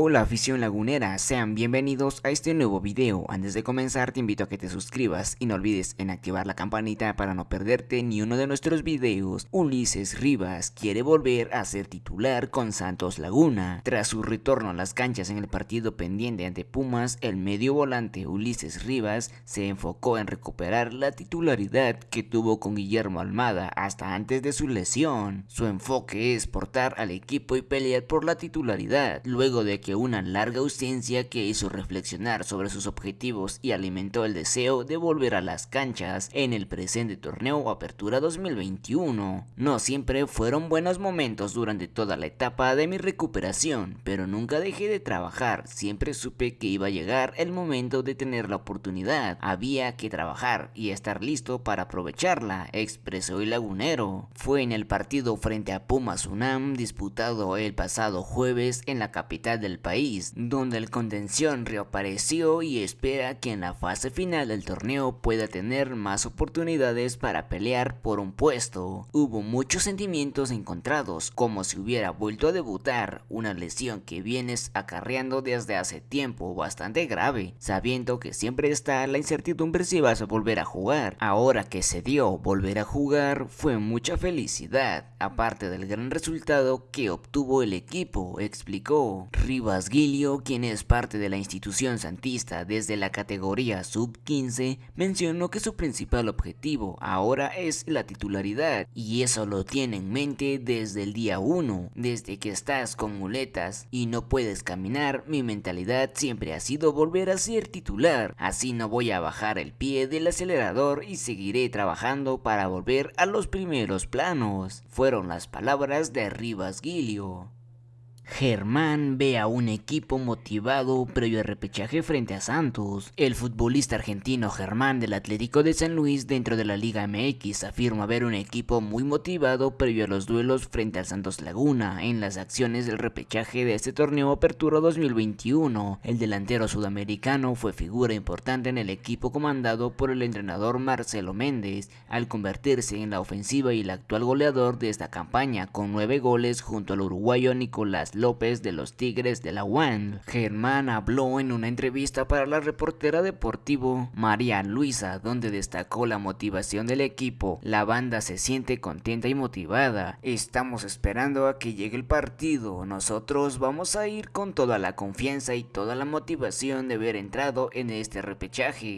Hola afición lagunera, sean bienvenidos a este nuevo video. Antes de comenzar te invito a que te suscribas y no olvides en activar la campanita para no perderte ni uno de nuestros videos. Ulises Rivas quiere volver a ser titular con Santos Laguna. Tras su retorno a las canchas en el partido pendiente ante Pumas, el medio volante Ulises Rivas se enfocó en recuperar la titularidad que tuvo con Guillermo Almada hasta antes de su lesión. Su enfoque es portar al equipo y pelear por la titularidad, luego de una larga ausencia que hizo reflexionar sobre sus objetivos y alimentó el deseo de volver a las canchas en el presente torneo Apertura 2021. No siempre fueron buenos momentos durante toda la etapa de mi recuperación, pero nunca dejé de trabajar, siempre supe que iba a llegar el momento de tener la oportunidad, había que trabajar y estar listo para aprovecharla, expresó el lagunero. Fue en el partido frente a Pumas UNAM disputado el pasado jueves en la capital del país, donde el contención reapareció y espera que en la fase final del torneo pueda tener más oportunidades para pelear por un puesto. Hubo muchos sentimientos encontrados, como si hubiera vuelto a debutar, una lesión que vienes acarreando desde hace tiempo bastante grave, sabiendo que siempre está la incertidumbre si vas a volver a jugar. Ahora que se dio volver a jugar fue mucha felicidad, aparte del gran resultado que obtuvo el equipo, explicó. Rivas Gilio, quien es parte de la institución santista desde la categoría sub-15, mencionó que su principal objetivo ahora es la titularidad y eso lo tiene en mente desde el día 1, desde que estás con muletas y no puedes caminar, mi mentalidad siempre ha sido volver a ser titular, así no voy a bajar el pie del acelerador y seguiré trabajando para volver a los primeros planos, fueron las palabras de Rivas Gilio. Germán ve a un equipo motivado previo al repechaje frente a Santos. El futbolista argentino Germán del Atlético de San Luis dentro de la Liga MX afirma ver un equipo muy motivado previo a los duelos frente al Santos Laguna en las acciones del repechaje de este torneo Apertura 2021. El delantero sudamericano fue figura importante en el equipo comandado por el entrenador Marcelo Méndez al convertirse en la ofensiva y el actual goleador de esta campaña con nueve goles junto al uruguayo Nicolás López de los Tigres de la UAN. Germán habló en una entrevista para la reportera deportivo María Luisa, donde destacó la motivación del equipo. La banda se siente contenta y motivada. Estamos esperando a que llegue el partido. Nosotros vamos a ir con toda la confianza y toda la motivación de haber entrado en este repechaje.